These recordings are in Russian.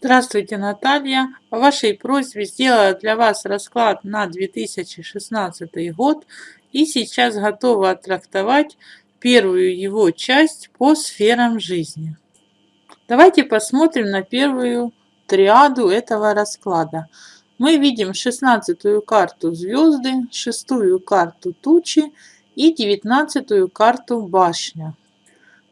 Здравствуйте, Наталья. По вашей просьбе сделала для вас расклад на 2016 год и сейчас готова оттрактовать первую его часть по сферам жизни. Давайте посмотрим на первую триаду этого расклада. Мы видим шестнадцатую карту звезды, шестую карту тучи и девятнадцатую карту башня.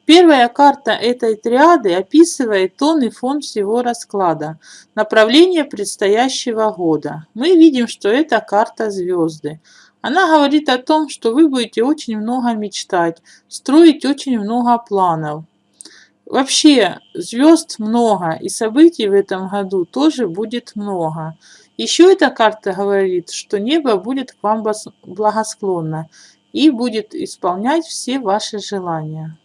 Первая карта этой триады описывает тон и фон всего расклада, направление предстоящего года. Мы видим, что это карта звезды. Она говорит о том, что вы будете очень много мечтать, строить очень много планов. Вообще звезд много, и событий в этом году тоже будет много. Еще эта карта говорит, что небо будет к вам благосклонно и будет исполнять все ваши желания.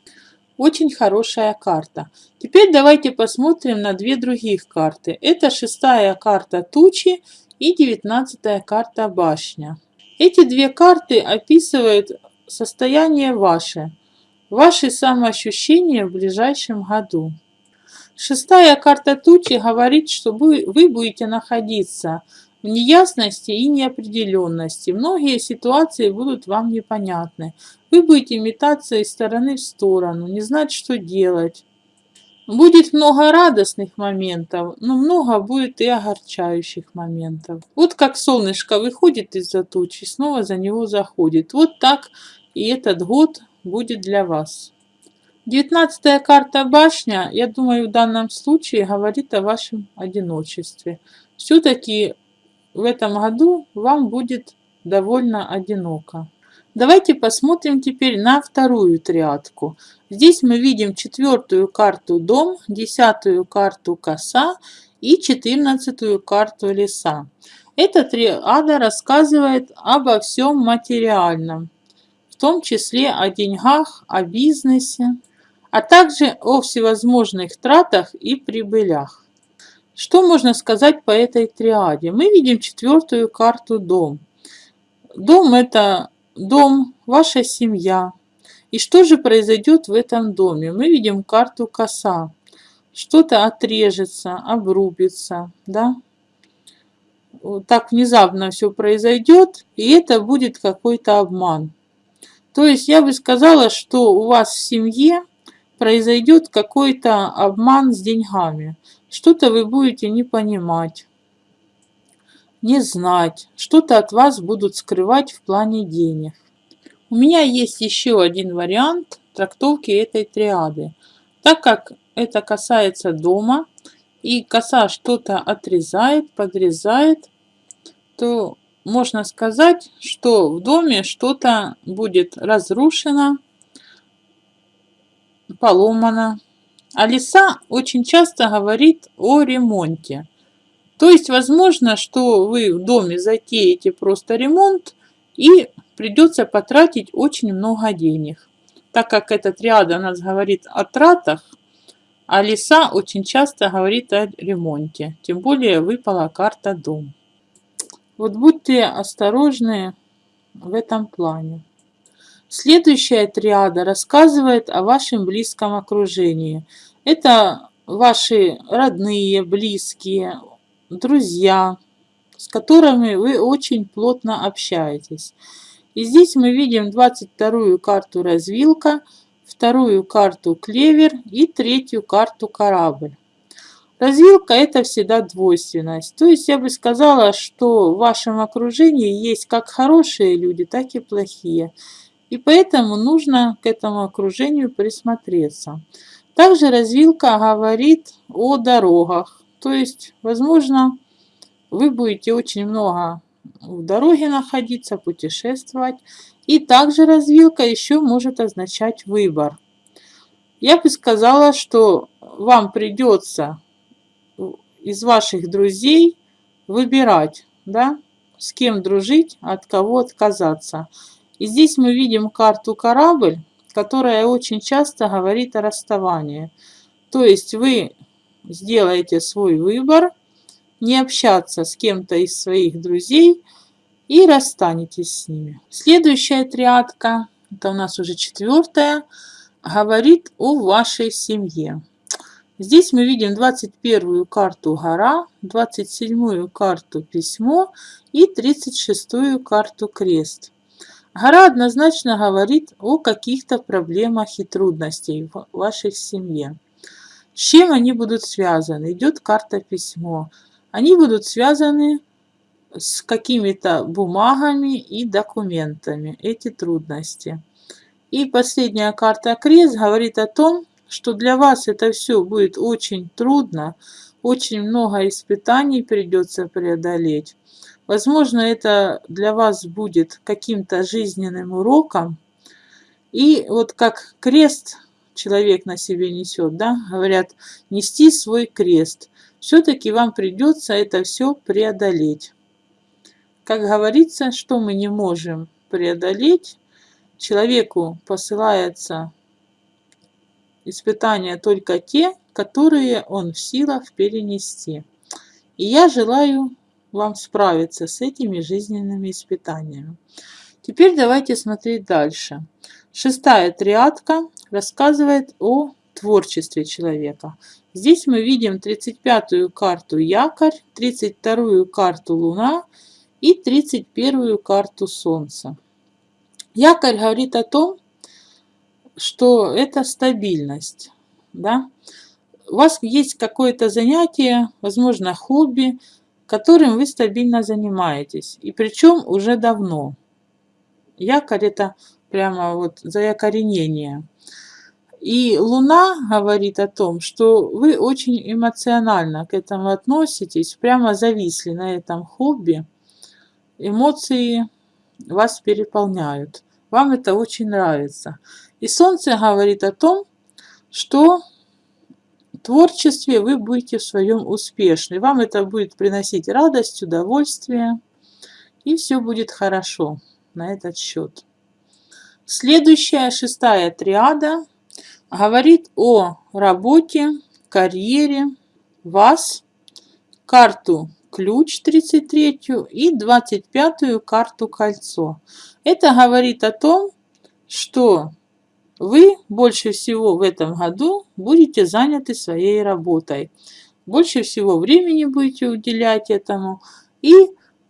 Очень хорошая карта. Теперь давайте посмотрим на две других карты. Это шестая карта тучи и девятнадцатая карта башня. Эти две карты описывают состояние ваше, ваши самоощущения в ближайшем году. Шестая карта тучи говорит, что вы, будете находиться в неясности и неопределенности. Многие ситуации будут вам непонятны. Вы будете метаться из стороны в сторону, не знать, что делать. Будет много радостных моментов, но много будет и огорчающих моментов. Вот как солнышко выходит из-за тучи, снова за него заходит. Вот так и этот год будет для вас. Девятнадцатая карта башня, я думаю, в данном случае говорит о вашем одиночестве. Все-таки в этом году вам будет довольно одиноко. Давайте посмотрим теперь на вторую триадку. Здесь мы видим четвертую карту дом, десятую карту коса и четырнадцатую карту леса. Эта триада рассказывает обо всем материальном, в том числе о деньгах, о бизнесе, а также о всевозможных тратах и прибылях. Что можно сказать по этой триаде? Мы видим четвертую карту дом. Дом это дом, ваша семья. И что же произойдет в этом доме? Мы видим карту коса. Что-то отрежется, обрубится, да? Вот так внезапно все произойдет, и это будет какой-то обман. То есть я бы сказала, что у вас в семье произойдет какой-то обман с деньгами. Что-то вы будете не понимать, не знать, что-то от вас будут скрывать в плане денег. У меня есть еще один вариант трактовки этой триады. Так как это касается дома, и коса что-то отрезает, подрезает, то можно сказать, что в доме что-то будет разрушено, поломано, а лиса очень часто говорит о ремонте. То есть возможно, что вы в доме затеете просто ремонт и придется потратить очень много денег. Так как эта триада у нас говорит о тратах, а лиса очень часто говорит о ремонте. Тем более выпала карта дом. Вот будьте осторожны в этом плане. Следующая триада рассказывает о вашем близком окружении. Это ваши родные, близкие, друзья, с которыми вы очень плотно общаетесь. И здесь мы видим 22-ю карту развилка, вторую карту клевер и третью карту корабль. Развилка это всегда двойственность. То есть я бы сказала, что в вашем окружении есть как хорошие люди, так и плохие. И поэтому нужно к этому окружению присмотреться. Также развилка говорит о дорогах. То есть, возможно, вы будете очень много в дороге находиться, путешествовать. И также развилка еще может означать выбор. Я бы сказала, что вам придется из ваших друзей выбирать, да, с кем дружить, от кого отказаться. И здесь мы видим карту корабль, которая очень часто говорит о расставании. То есть вы сделаете свой выбор, не общаться с кем-то из своих друзей и расстанетесь с ними. Следующая триадка, это у нас уже четвертая, говорит о вашей семье. Здесь мы видим 21 карту гора, 27 карту письмо и 36 карту крест. Гора однозначно говорит о каких-то проблемах и трудностях в вашей семье. С чем они будут связаны? Идет карта письмо. Они будут связаны с какими-то бумагами и документами, эти трудности. И последняя карта крест говорит о том, что для вас это все будет очень трудно, очень много испытаний придется преодолеть. Возможно, это для вас будет каким-то жизненным уроком. И вот как крест человек на себе несет, да, говорят, нести свой крест. Все-таки вам придется это все преодолеть. Как говорится, что мы не можем преодолеть, человеку посылается испытания только те, которые он в силах перенести. И я желаю вам справиться с этими жизненными испытаниями. Теперь давайте смотреть дальше. Шестая триадка рассказывает о творчестве человека. Здесь мы видим 35-ю карту Якорь, 32-ю карту Луна и 31-ю карту Солнца. Якорь говорит о том, что это стабильность. Да? У вас есть какое-то занятие, возможно, хобби, которым вы стабильно занимаетесь. И причем уже давно. Якорь это прямо вот заякоренение. И Луна говорит о том, что вы очень эмоционально к этому относитесь, прямо зависли на этом хобби. Эмоции вас переполняют. Вам это очень нравится. И Солнце говорит о том, что творчестве вы будете в своем успешны. Вам это будет приносить радость, удовольствие. И все будет хорошо на этот счет. Следующая, шестая триада, говорит о работе, карьере, вас, карту ключ 33 и 25 карту кольцо. Это говорит о том, что вы больше всего в этом году будете заняты своей работой. Больше всего времени будете уделять этому. И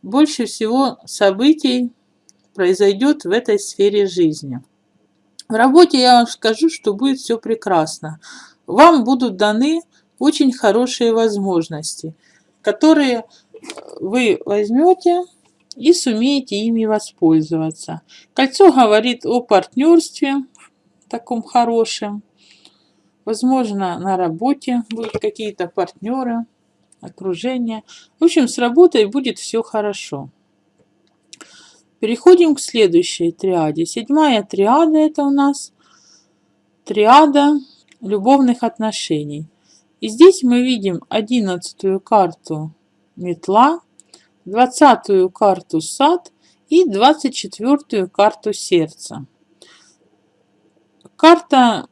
больше всего событий произойдет в этой сфере жизни. В работе я вам скажу, что будет все прекрасно. Вам будут даны очень хорошие возможности, которые вы возьмете и сумеете ими воспользоваться. Кольцо говорит о партнерстве, таком хорошем. Возможно, на работе будут какие-то партнеры, окружение. В общем, с работой будет все хорошо. Переходим к следующей триаде. Седьмая триада это у нас триада любовных отношений. И здесь мы видим одиннадцатую карту метла, двадцатую карту сад и двадцать четвертую карту сердца. Карта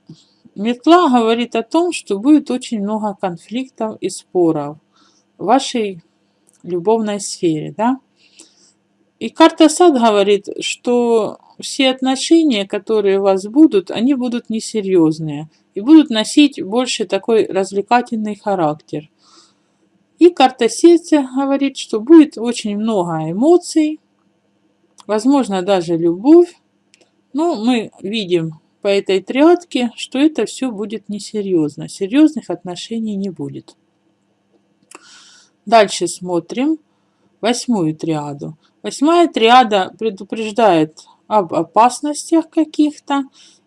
метла говорит о том, что будет очень много конфликтов и споров в вашей любовной сфере, да. И карта сад говорит, что все отношения, которые у вас будут, они будут несерьезные и будут носить больше такой развлекательный характер. И карта сердца говорит, что будет очень много эмоций, возможно даже любовь. Но мы видим по этой триадке, что это все будет несерьезно. Серьезных отношений не будет. Дальше смотрим восьмую триаду. Восьмая триада предупреждает об опасностях каких-то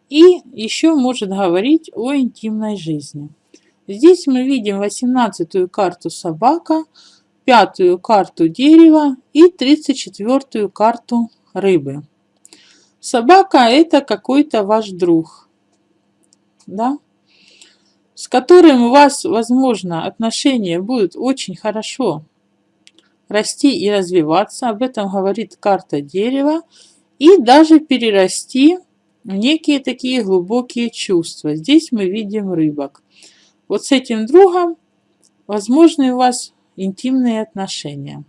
и еще может говорить о интимной жизни. Здесь мы видим 18 карту собака, пятую карту дерева и 34 карту рыбы. Собака – это какой-то ваш друг, да? с которым у вас, возможно, отношения будут очень хорошо расти и развиваться. Об этом говорит карта дерева. И даже перерасти в некие такие глубокие чувства. Здесь мы видим рыбок. Вот с этим другом возможны у вас интимные отношения.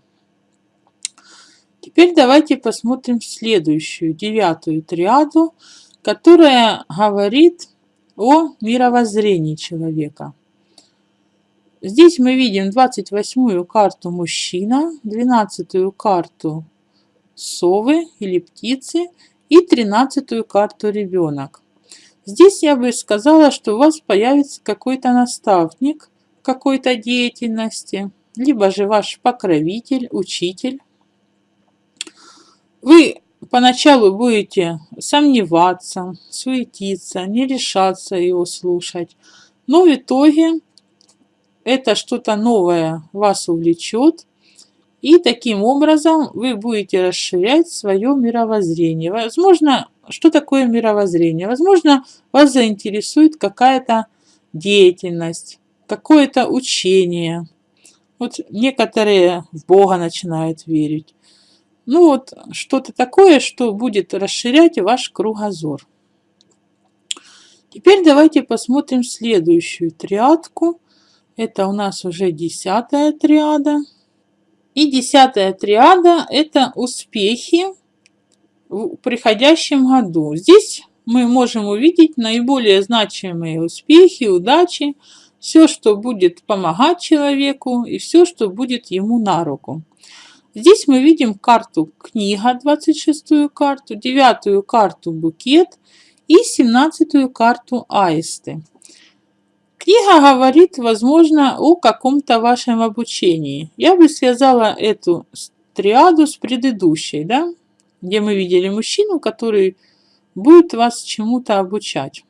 Теперь давайте посмотрим следующую, девятую триаду, которая говорит о мировоззрении человека. Здесь мы видим 28-ю карту мужчина, 12-ю карту совы или птицы и 13-ю карту ребенок. Здесь я бы сказала, что у вас появится какой-то наставник какой-то деятельности, либо же ваш покровитель, учитель. Вы поначалу будете сомневаться, суетиться, не решаться его слушать, но в итоге это что-то новое вас увлечет, и таким образом вы будете расширять свое мировоззрение. Возможно, что такое мировоззрение? Возможно, вас заинтересует какая-то деятельность, какое-то учение. Вот некоторые в Бога начинают верить. Ну вот что-то такое, что будет расширять ваш кругозор. Теперь давайте посмотрим следующую триадку. Это у нас уже десятая триада. И десятая триада – это успехи в приходящем году. Здесь мы можем увидеть наиболее значимые успехи, удачи, все, что будет помогать человеку и все, что будет ему на руку. Здесь мы видим карту книга, 26-ю карту, 9-ю карту букет и 17-ю карту аисты. Книга говорит, возможно, о каком-то вашем обучении. Я бы связала эту триаду с предыдущей, да, где мы видели мужчину, который будет вас чему-то обучать.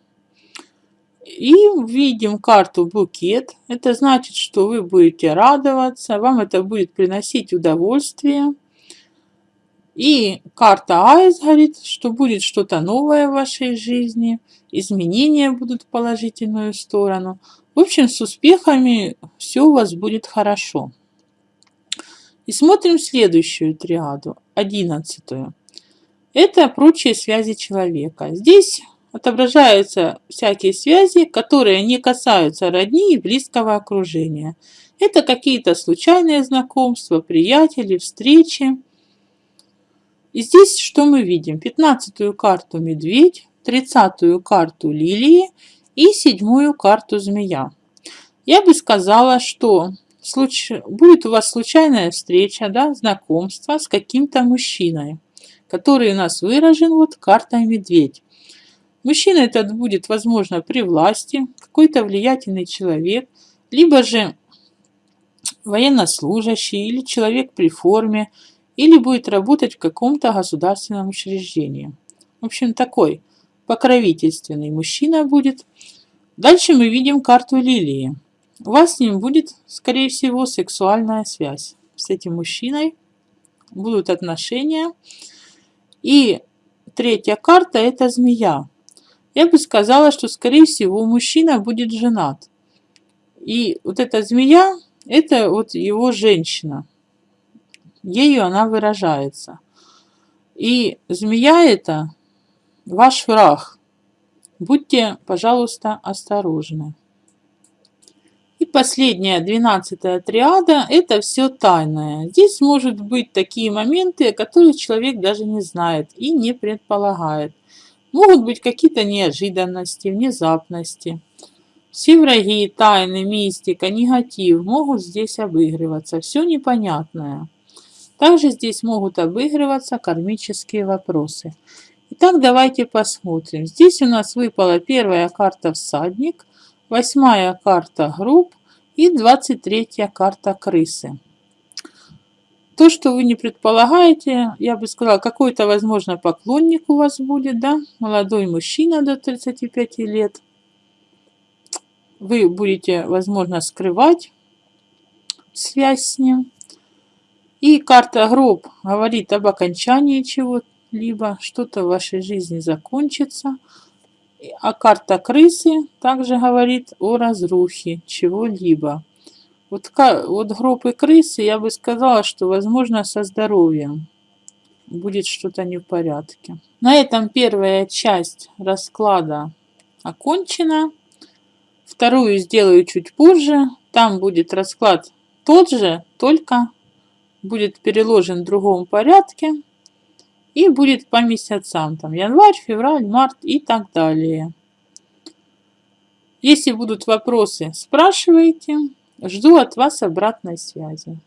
И видим карту букет. Это значит, что вы будете радоваться, вам это будет приносить удовольствие. И карта Айс говорит, что будет что-то новое в вашей жизни, изменения будут в положительную сторону. В общем, с успехами все у вас будет хорошо. И смотрим следующую триаду, одиннадцатую. Это прочие связи человека. Здесь отображаются всякие связи, которые не касаются родни и близкого окружения. Это какие-то случайные знакомства, приятели, встречи. И здесь что мы видим? 15 карту медведь, 30 карту лилии и седьмую карту змея. Я бы сказала, что случ... будет у вас случайная встреча, да, знакомство с каким-то мужчиной, который у нас выражен вот картой медведь. Мужчина этот будет, возможно, при власти, какой-то влиятельный человек, либо же военнослужащий или человек при форме, или будет работать в каком-то государственном учреждении. В общем, такой покровительственный мужчина будет. Дальше мы видим карту лилии. У вас с ним будет, скорее всего, сексуальная связь. С этим мужчиной будут отношения. И третья карта – это змея. Я бы сказала, что, скорее всего, мужчина будет женат. И вот эта змея – это вот его женщина. Ею она выражается. И змея это ваш враг. Будьте, пожалуйста, осторожны. И последняя, двенадцатая триада – это все тайное. Здесь может быть такие моменты, которые человек даже не знает и не предполагает. Могут быть какие-то неожиданности, внезапности. Все враги, тайны, мистика, негатив могут здесь обыгрываться. Все непонятное. Также здесь могут обыгрываться кармические вопросы. Итак, давайте посмотрим. Здесь у нас выпала первая карта «Всадник», восьмая карта «Гроб» и двадцать третья карта «Крысы». То, что вы не предполагаете, я бы сказала, какой-то, возможно, поклонник у вас будет, да, молодой мужчина до 35 лет. Вы будете, возможно, скрывать связь с ним. И карта гроб говорит об окончании чего-либо, что-то в вашей жизни закончится. А карта крысы также говорит о разрухе чего-либо. Вот, вот гроб и крысы, я бы сказала, что возможно со здоровьем будет что-то не в порядке. На этом первая часть расклада окончена. Вторую сделаю чуть позже. Там будет расклад тот же, только будет переложен в другом порядке и будет по месяцам, там январь, февраль, март и так далее. Если будут вопросы, спрашивайте. Жду от вас обратной связи.